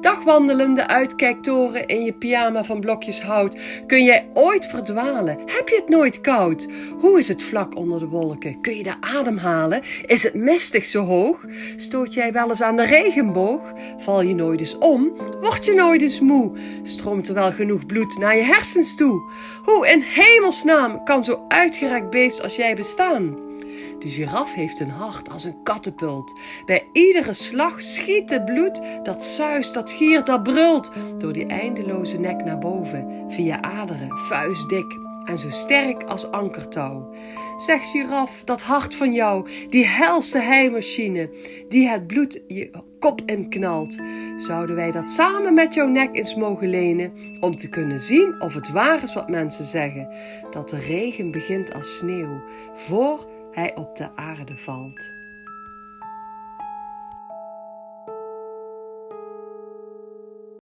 dagwandelende uitkijktoren in je pyjama van blokjes hout, kun jij ooit verdwalen? Heb je het nooit koud? Hoe is het vlak onder de wolken? Kun je daar ademhalen? Is het mistig zo hoog? Stoot jij wel eens aan de regenboog? Val je nooit eens om? Word je nooit eens moe? Stroomt er wel genoeg bloed naar je hersens toe? Hoe in hemelsnaam kan zo uitgerekt beest als jij bestaan? De giraf heeft een hart als een kattenpult. Bij iedere slag schiet het bloed, dat zuist, dat giert, dat brult, door die eindeloze nek naar boven, via aderen, vuistdik en zo sterk als ankertouw. Zeg giraf, dat hart van jou, die helse heimachine, die het bloed je kop inknalt, zouden wij dat samen met jouw nek eens mogen lenen, om te kunnen zien of het waar is wat mensen zeggen, dat de regen begint als sneeuw, voor hij op de aarde valt.